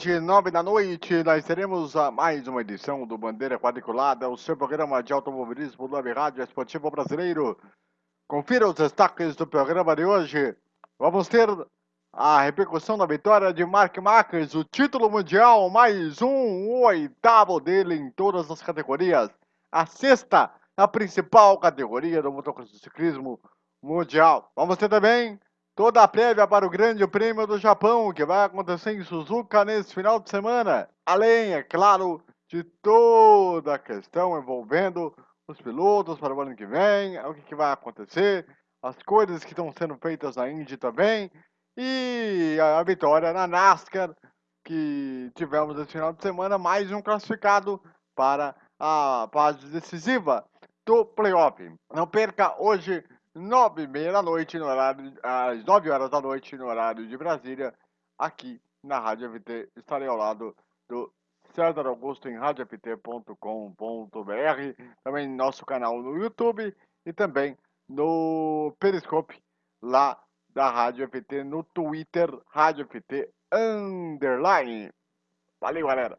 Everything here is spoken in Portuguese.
hoje, nove da noite, nós teremos a mais uma edição do Bandeira Quadriculada, o seu programa de automobilismo do Web Rádio Esportivo Brasileiro. Confira os destaques do programa de hoje. Vamos ter a repercussão da vitória de Mark Marques, o título mundial, mais um, o oitavo dele em todas as categorias. A sexta, a principal categoria do motociclismo mundial. Vamos ter também toda a prévia para o Grande Prêmio do Japão, que vai acontecer em Suzuka nesse final de semana. Além, é claro, de toda a questão envolvendo os pilotos para o ano que vem, o que, que vai acontecer, as coisas que estão sendo feitas na Indy também, e a vitória na NASCAR, que tivemos esse final de semana, mais um classificado para a fase decisiva do playoff. Não perca hoje nove e meia da noite, no horário, às nove horas da noite, no horário de Brasília, aqui na Rádio FT. Estarei ao lado do César Augusto em radioft.com.br, também no nosso canal no YouTube e também no Periscope, lá da Rádio FT, no Twitter, Rádio FT Underline. Valeu, galera!